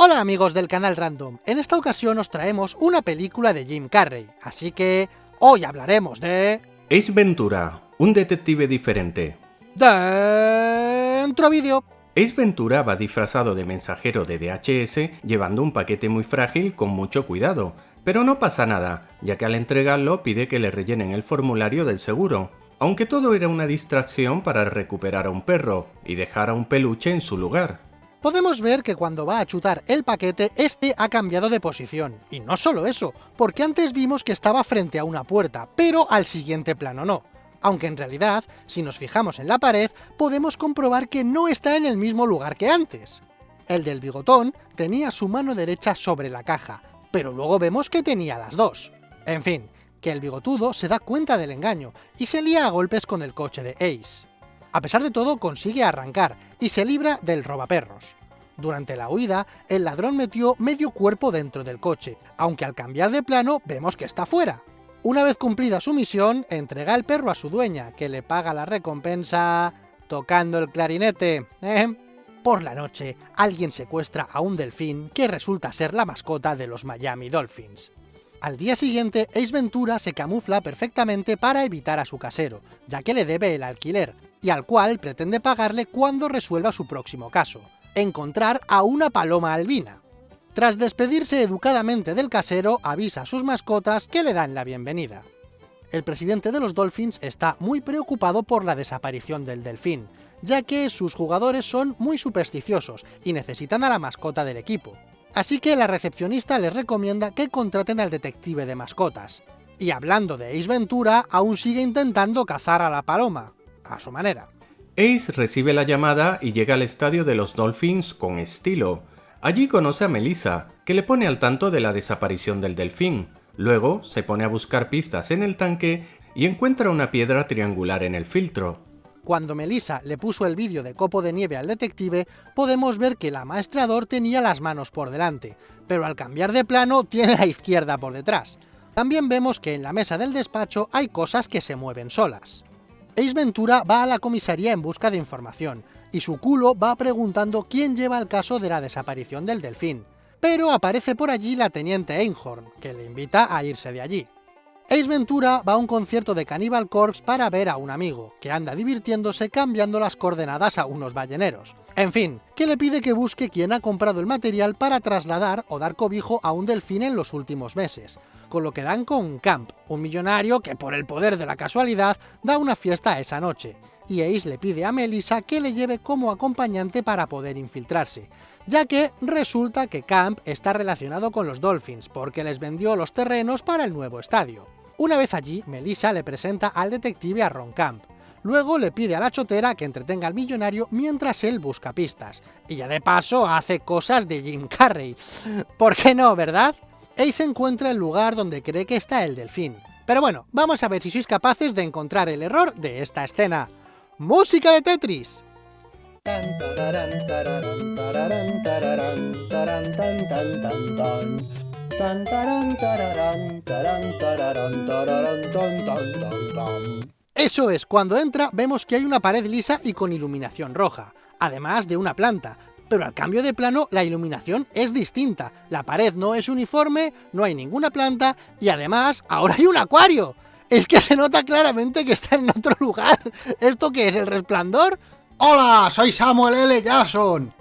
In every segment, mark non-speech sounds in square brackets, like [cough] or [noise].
Hola amigos del canal Random, en esta ocasión os traemos una película de Jim Carrey, así que hoy hablaremos de... Ace Ventura, un detective diferente. Dentro vídeo. Ace Ventura va disfrazado de mensajero de DHS llevando un paquete muy frágil con mucho cuidado, pero no pasa nada, ya que al entregarlo pide que le rellenen el formulario del seguro, aunque todo era una distracción para recuperar a un perro y dejar a un peluche en su lugar podemos ver que cuando va a chutar el paquete, este ha cambiado de posición. Y no solo eso, porque antes vimos que estaba frente a una puerta, pero al siguiente plano no. Aunque en realidad, si nos fijamos en la pared, podemos comprobar que no está en el mismo lugar que antes. El del bigotón tenía su mano derecha sobre la caja, pero luego vemos que tenía las dos. En fin, que el bigotudo se da cuenta del engaño, y se lía a golpes con el coche de Ace. A pesar de todo, consigue arrancar, y se libra del robaperros. Durante la huida, el ladrón metió medio cuerpo dentro del coche, aunque al cambiar de plano vemos que está fuera. Una vez cumplida su misión, entrega el perro a su dueña, que le paga la recompensa tocando el clarinete. ¿eh? Por la noche, alguien secuestra a un delfín que resulta ser la mascota de los Miami Dolphins. Al día siguiente, Ace Ventura se camufla perfectamente para evitar a su casero, ya que le debe el alquiler, y al cual pretende pagarle cuando resuelva su próximo caso, encontrar a una paloma albina. Tras despedirse educadamente del casero, avisa a sus mascotas que le dan la bienvenida. El presidente de los Dolphins está muy preocupado por la desaparición del delfín, ya que sus jugadores son muy supersticiosos y necesitan a la mascota del equipo. Así que la recepcionista les recomienda que contraten al detective de mascotas. Y hablando de Ace Ventura, aún sigue intentando cazar a la paloma, a su manera. Ace recibe la llamada y llega al estadio de los Dolphins con estilo. Allí conoce a Melissa, que le pone al tanto de la desaparición del delfín. Luego se pone a buscar pistas en el tanque y encuentra una piedra triangular en el filtro. Cuando Melissa le puso el vídeo de copo de nieve al detective, podemos ver que la maestrador tenía las manos por delante, pero al cambiar de plano tiene la izquierda por detrás. También vemos que en la mesa del despacho hay cosas que se mueven solas. Ace Ventura va a la comisaría en busca de información, y su culo va preguntando quién lleva el caso de la desaparición del delfín. Pero aparece por allí la teniente Einhorn, que le invita a irse de allí. Ace Ventura va a un concierto de Cannibal Corpse para ver a un amigo, que anda divirtiéndose cambiando las coordenadas a unos balleneros. En fin, que le pide que busque quién ha comprado el material para trasladar o dar cobijo a un delfín en los últimos meses, con lo que dan con Camp, un millonario que por el poder de la casualidad da una fiesta esa noche, y Ace le pide a Melissa que le lleve como acompañante para poder infiltrarse, ya que resulta que Camp está relacionado con los Dolphins porque les vendió los terrenos para el nuevo estadio. Una vez allí, Melissa le presenta al detective a Ron Camp, Luego le pide a la chotera que entretenga al millonario mientras él busca pistas. Y ya de paso hace cosas de Jim Carrey. ¿Por qué no, verdad? Ace encuentra el lugar donde cree que está el delfín. Pero bueno, vamos a ver si sois capaces de encontrar el error de esta escena. ¡Música de Tetris! Eso es, cuando entra vemos que hay una pared lisa y con iluminación roja, además de una planta, pero al cambio de plano la iluminación es distinta, la pared no es uniforme, no hay ninguna planta y además ahora hay un acuario. Es que se nota claramente que está en otro lugar. ¿Esto qué es, el resplandor? Hola, soy Samuel L. Jackson.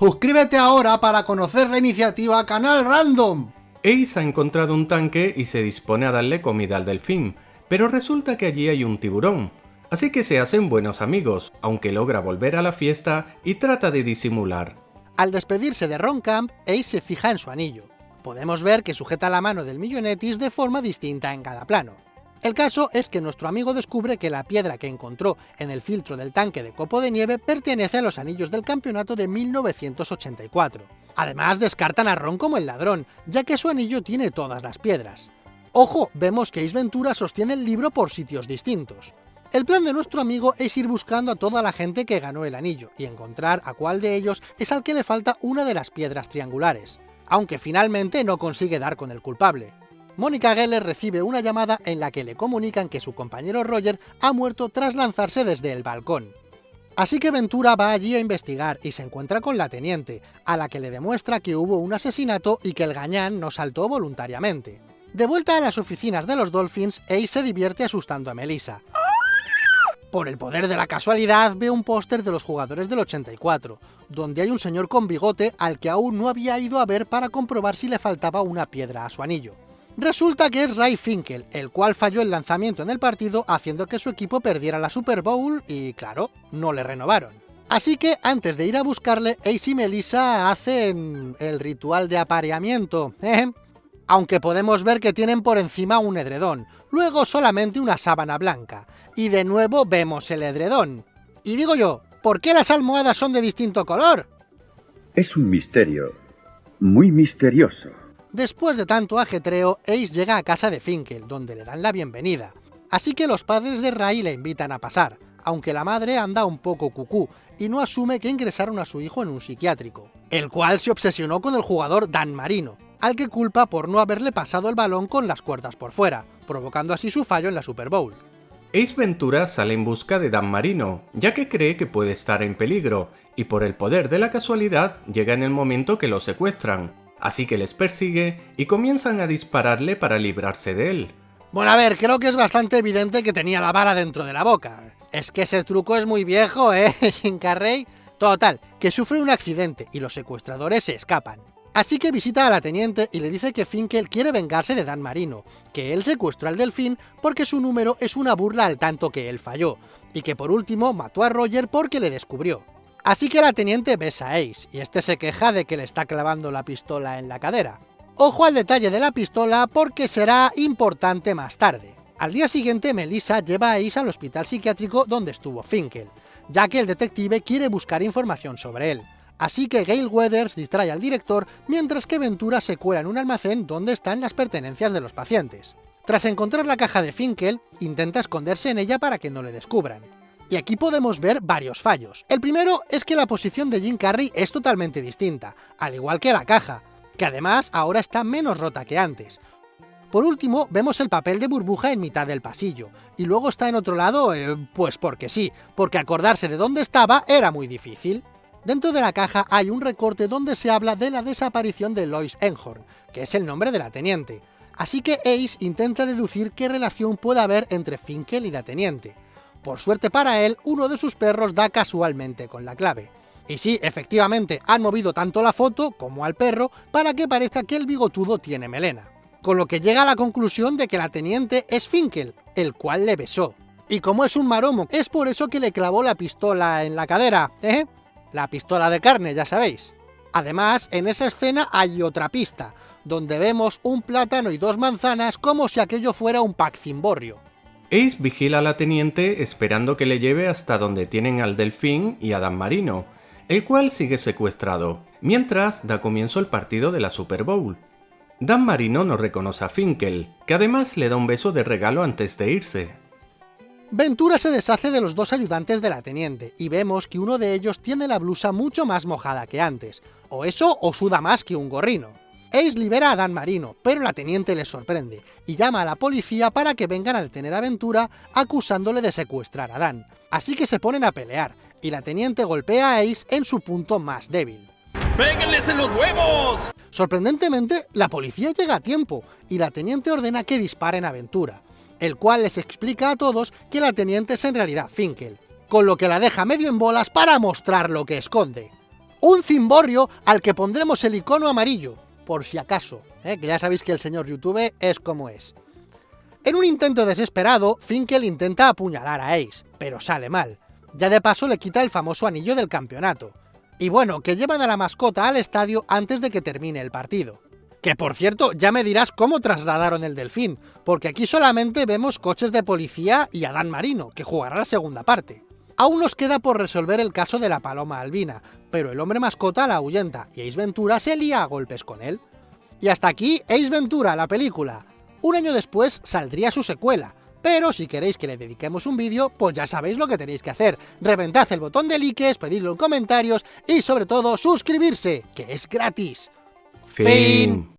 Suscríbete ahora para conocer la iniciativa Canal Random. Ace ha encontrado un tanque y se dispone a darle comida al delfín, pero resulta que allí hay un tiburón. Así que se hacen buenos amigos, aunque logra volver a la fiesta y trata de disimular. Al despedirse de Ron Camp, Ace se fija en su anillo. Podemos ver que sujeta la mano del millonetis de forma distinta en cada plano. El caso es que nuestro amigo descubre que la piedra que encontró en el filtro del tanque de copo de nieve pertenece a los anillos del campeonato de 1984. Además descartan a Ron como el ladrón, ya que su anillo tiene todas las piedras. Ojo, vemos que Ace Ventura sostiene el libro por sitios distintos. El plan de nuestro amigo es ir buscando a toda la gente que ganó el anillo y encontrar a cuál de ellos es al que le falta una de las piedras triangulares, aunque finalmente no consigue dar con el culpable. Mónica Geller recibe una llamada en la que le comunican que su compañero Roger ha muerto tras lanzarse desde el balcón. Así que Ventura va allí a investigar y se encuentra con la teniente, a la que le demuestra que hubo un asesinato y que el gañán no saltó voluntariamente. De vuelta a las oficinas de los Dolphins, Ace se divierte asustando a Melissa. Por el poder de la casualidad, ve un póster de los jugadores del 84, donde hay un señor con bigote al que aún no había ido a ver para comprobar si le faltaba una piedra a su anillo. Resulta que es Ray Finkel, el cual falló el lanzamiento en el partido haciendo que su equipo perdiera la Super Bowl y, claro, no le renovaron. Así que antes de ir a buscarle, Ace y Melissa hacen el ritual de apareamiento, ¿eh? aunque podemos ver que tienen por encima un edredón, luego solamente una sábana blanca, y de nuevo vemos el edredón. Y digo yo, ¿por qué las almohadas son de distinto color? Es un misterio, muy misterioso. Después de tanto ajetreo, Ace llega a casa de Finkel, donde le dan la bienvenida. Así que los padres de Ray le invitan a pasar, aunque la madre anda un poco cucú y no asume que ingresaron a su hijo en un psiquiátrico, el cual se obsesionó con el jugador Dan Marino, al que culpa por no haberle pasado el balón con las cuerdas por fuera, provocando así su fallo en la Super Bowl. Ace Ventura sale en busca de Dan Marino, ya que cree que puede estar en peligro, y por el poder de la casualidad llega en el momento que lo secuestran, así que les persigue y comienzan a dispararle para librarse de él. Bueno, a ver, creo que es bastante evidente que tenía la vara dentro de la boca. Es que ese truco es muy viejo, ¿eh, [laughs] Jim Carrey? Total, que sufre un accidente y los secuestradores se escapan. Así que visita a la teniente y le dice que Finkel quiere vengarse de Dan Marino, que él secuestró al delfín porque su número es una burla al tanto que él falló, y que por último mató a Roger porque le descubrió. Así que la teniente besa a Ace, y este se queja de que le está clavando la pistola en la cadera. Ojo al detalle de la pistola porque será importante más tarde. Al día siguiente, Melissa lleva a Ace al hospital psiquiátrico donde estuvo Finkel, ya que el detective quiere buscar información sobre él. Así que Gail Weathers distrae al director, mientras que Ventura se cuela en un almacén donde están las pertenencias de los pacientes. Tras encontrar la caja de Finkel, intenta esconderse en ella para que no le descubran. Y aquí podemos ver varios fallos. El primero es que la posición de Jim Carrey es totalmente distinta, al igual que la caja, que además ahora está menos rota que antes. Por último, vemos el papel de burbuja en mitad del pasillo, y luego está en otro lado, eh, pues porque sí, porque acordarse de dónde estaba era muy difícil. Dentro de la caja hay un recorte donde se habla de la desaparición de Lois Enhorn, que es el nombre de la teniente. Así que Ace intenta deducir qué relación puede haber entre Finkel y la teniente. Por suerte para él, uno de sus perros da casualmente con la clave. Y sí, efectivamente, han movido tanto la foto como al perro para que parezca que el bigotudo tiene melena. Con lo que llega a la conclusión de que la teniente es Finkel, el cual le besó. Y como es un maromo, es por eso que le clavó la pistola en la cadera, ¿eh? La pistola de carne, ya sabéis. Además, en esa escena hay otra pista, donde vemos un plátano y dos manzanas como si aquello fuera un pack cimborrio. Ace vigila a la teniente esperando que le lleve hasta donde tienen al delfín y a Dan Marino, el cual sigue secuestrado, mientras da comienzo el partido de la Super Bowl. Dan Marino no reconoce a Finkel, que además le da un beso de regalo antes de irse. Ventura se deshace de los dos ayudantes de la teniente, y vemos que uno de ellos tiene la blusa mucho más mojada que antes, o eso o suda más que un gorrino. Ace libera a Dan Marino, pero la teniente le sorprende, y llama a la policía para que vengan a detener a Ventura acusándole de secuestrar a Dan. Así que se ponen a pelear, y la teniente golpea a Ace en su punto más débil. ¡Péguenles en los huevos! Sorprendentemente, la policía llega a tiempo, y la teniente ordena que disparen a Ventura, el cual les explica a todos que la teniente es en realidad Finkel, con lo que la deja medio en bolas para mostrar lo que esconde. Un cimborrio al que pondremos el icono amarillo, por si acaso, ¿eh? que ya sabéis que el señor YouTube es como es. En un intento desesperado, Finkel intenta apuñalar a Ace, pero sale mal. Ya de paso le quita el famoso anillo del campeonato. Y bueno, que llevan a la mascota al estadio antes de que termine el partido. Que por cierto, ya me dirás cómo trasladaron el delfín, porque aquí solamente vemos coches de policía y Adán Marino, que jugará la segunda parte. Aún nos queda por resolver el caso de la paloma albina, pero el hombre mascota la ahuyenta y Ace Ventura se lía a golpes con él. Y hasta aquí Ace Ventura, la película. Un año después saldría su secuela, pero si queréis que le dediquemos un vídeo, pues ya sabéis lo que tenéis que hacer. Reventad el botón de likes, pedidlo en comentarios y sobre todo suscribirse, que es gratis. Fin.